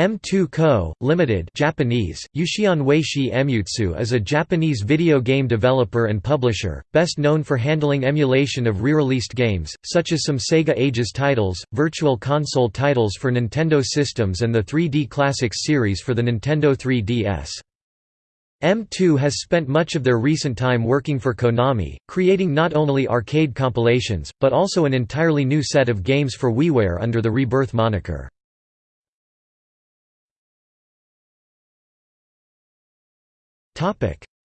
M2 Co., Limited Japanese, Yushion Weishi Emutsu is a Japanese video game developer and publisher, best known for handling emulation of re-released games, such as some Sega Ages titles, Virtual Console titles for Nintendo systems and the 3D Classics series for the Nintendo 3DS. M2 has spent much of their recent time working for Konami, creating not only arcade compilations, but also an entirely new set of games for WiiWare under the Rebirth moniker.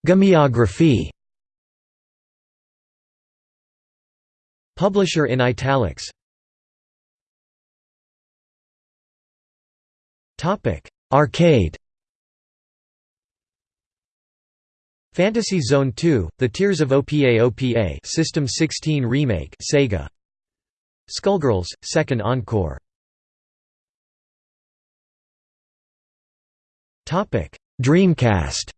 Gameography Publisher in italics. Arcade. Fantasy Zone 2, The Tears of OPA OPA System 16 Remake Sega. Skullgirls, Second Encore. Topic Dreamcast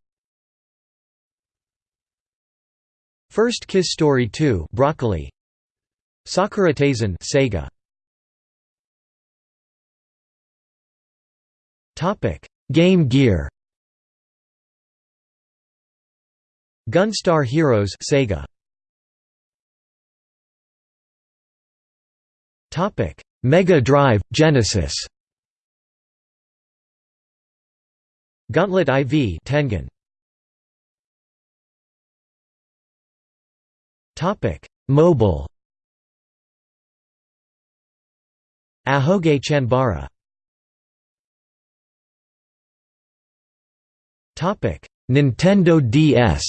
First Kiss Story 2 Broccoli. Sakura Taisen Sega. Topic Game Gear. Gunstar Heroes Sega. Topic Mega Drive Genesis. Gauntlet IV Tengen Topic: Mobile. Ahoge Chanbara. Topic: Nintendo DS.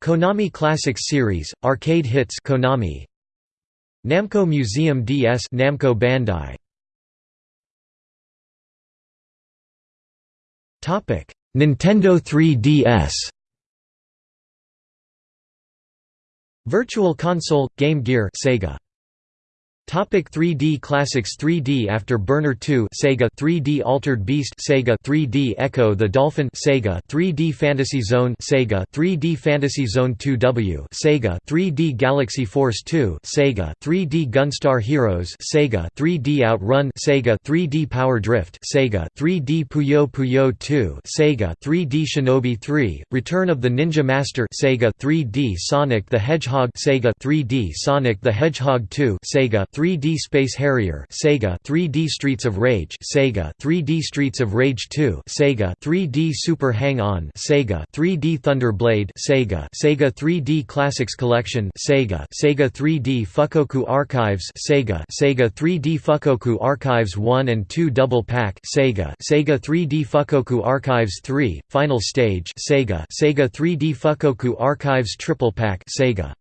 Konami Classics Series, Arcade Hits Konami. Namco Museum DS Namco Bandai. Topic: Nintendo 3DS. Virtual Console – Game Gear Sega. Topic 3D Classics 3D After Burner 2 Sega 3D Altered Beast Sega 3D Ecco the Dolphin Sega 3D Fantasy Zone Sega 3D Fantasy Zone 2W Sega 3D Galaxy Force 2 Sega 3D Gunstar Heroes Sega 3D Outrun Sega 3D Power Drift Sega 3D Puyo Puyo 2 Sega 3D Shinobi 3 Return of the Ninja Master Sega 3D Sonic the Hedgehog Sega 3D Sonic the Hedgehog 2 Sega 3D Space Harrier Sega 3D Streets of Rage Sega 3D Streets of Rage 2 Sega 3D Super Hang-On Sega 3D Thunder Blade Sega Sega 3D Classics Collection Sega Sega 3D Fukkoku Archives Sega Sega 3D Fukkoku Archives 1 and 2 Double Pack Sega Sega 3D Fukkoku Archives 3 Final Stage Sega Sega 3D Fukkoku Archives Triple Pack Sega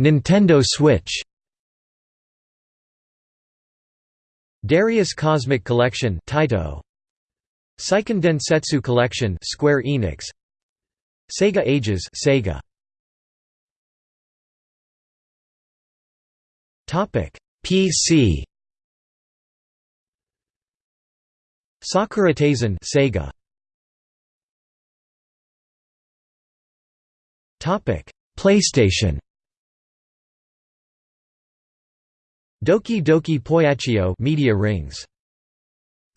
Nintendo Switch Darius Cosmic Collection Taito. Seiken Densetsu Collection Square Enix. Sega Ages Sega. Topic. PC Sakura Taisen Sega. Topic PlayStation. Doki Doki Poyacchio Media Rings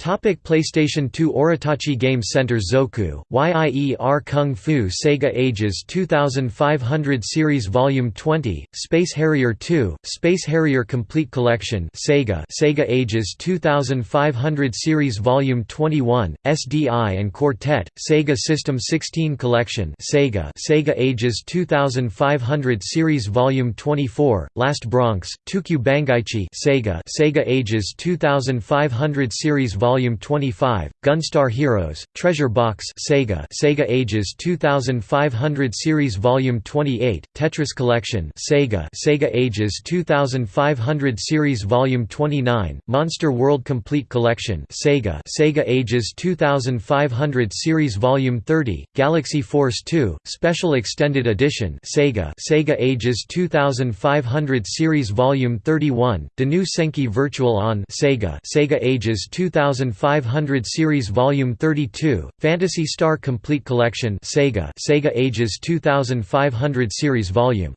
Topic PlayStation 2 Oretachi Game Center Zoku, Yie Ar Kung Fu Sega Ages 2500 Series Volume 20, Space Harrier 2, Space Harrier Complete Collection Sega Sega Ages 2500 Series Volume 21, SDI and Quartet, Sega System 16 Collection Sega Sega Ages 2500 Series Volume 24, Last Bronx, Tokyo Bangaichi Sega Sega Ages 2500 Series Volume Volume 25, Gunstar Heroes, Treasure Box Sega Sega Ages 2500 Series Volume 28, Tetris Collection Sega Sega Ages 2500 Series Volume 29, Monster World Complete Collection Sega Sega Ages 2500 Series Volume 30, Galaxy Force 2, Special Extended Edition Sega Sega Ages 2500 Series Volume 31, Dennou Senki Virtual On Sega Sega Ages 2000 2500 Series Volume 32, Phantasy Star Complete Collection Sega Sega Ages 2500 Series Volume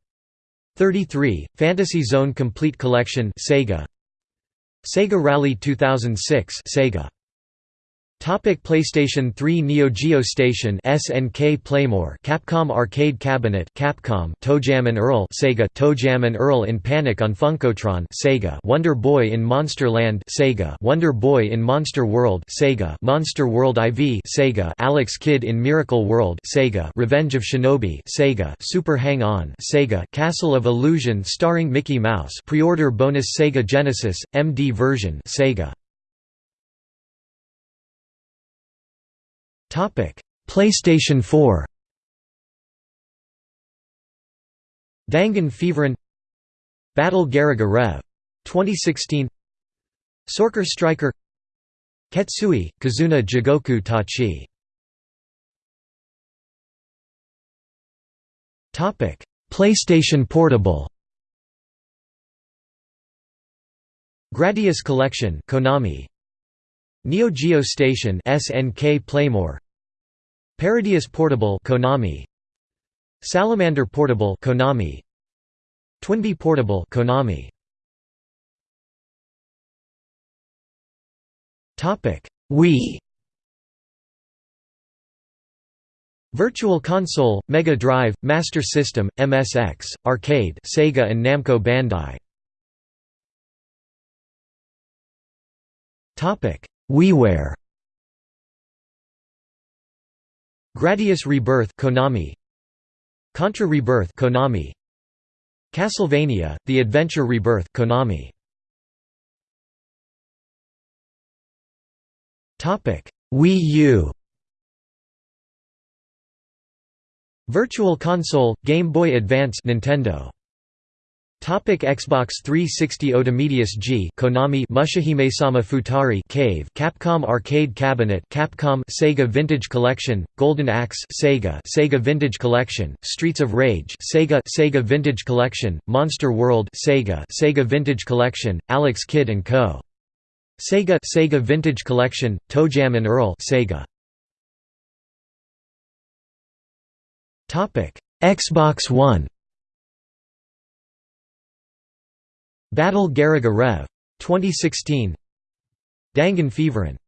33, Fantasy Zone Complete Collection Sega. Sega Rally 2006 Sega Topic PlayStation 3 Neo Geo Station SNK Playmore Capcom Arcade Cabinet Capcom ToeJam and Earl Sega ToeJam and Earl in Panic on Funkotron Sega Wonder Boy in Monster Land Sega Wonder Boy in Monster World Sega Monster World IV Sega Alex Kidd in Miracle World Sega Revenge of Shinobi Sega Super Hang On Sega Castle of Illusion starring Mickey Mouse pre-order bonus Sega Genesis MD version Sega PlayStation 4. Dangun Feveron Battle Garegga Rev. 2016 Sorcer Striker. Ketsui, Kizuna Jigoku Tachi. PlayStation Portable. Gradius Collection Konami Neo Geo Station SNK Playmore. Parodius Portable Konami. Salamander Portable Konami. Twinbee Portable Konami. Topic Wii. Virtual Console, Mega Drive, Master System, MSX, Arcade Sega and Namco Bandai WiiWare Gradius Rebirth Konami. Contra Rebirth Konami. Castlevania The Adventure Rebirth Konami. Topic Wii U. Virtual Console Game Boy Advance Nintendo Topic Xbox 360 Otomedius G Konami Mushihimesama Futari Cave Capcom Arcade Cabinet Capcom Sega Vintage Collection Golden Axe Sega Sega Vintage Collection Streets of Rage Sega Sega Vintage Collection Monster World Sega Sega Vintage Collection Alex Kidd and Co. Sega Sega Vintage Collection ToeJam and Earl Sega. Topic Xbox One Battle Garegga Rev. 2016 Dangun Feveron